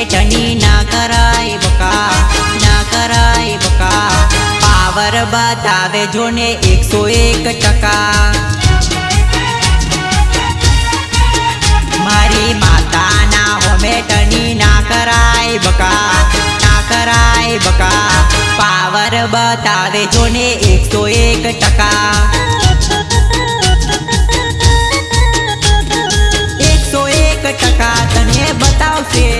શેઠની ના કરાય બકા, ના કરાય બકા. પાવર બતાવે જો ને એકસો એક ટકા. મારી માતાના હોમેટની ના કરાય બકા, ના કરાય બકા. પાવર બતાવે જો ને એકસો એક ટકા. એકસો એક ટકા તને બતાવશે.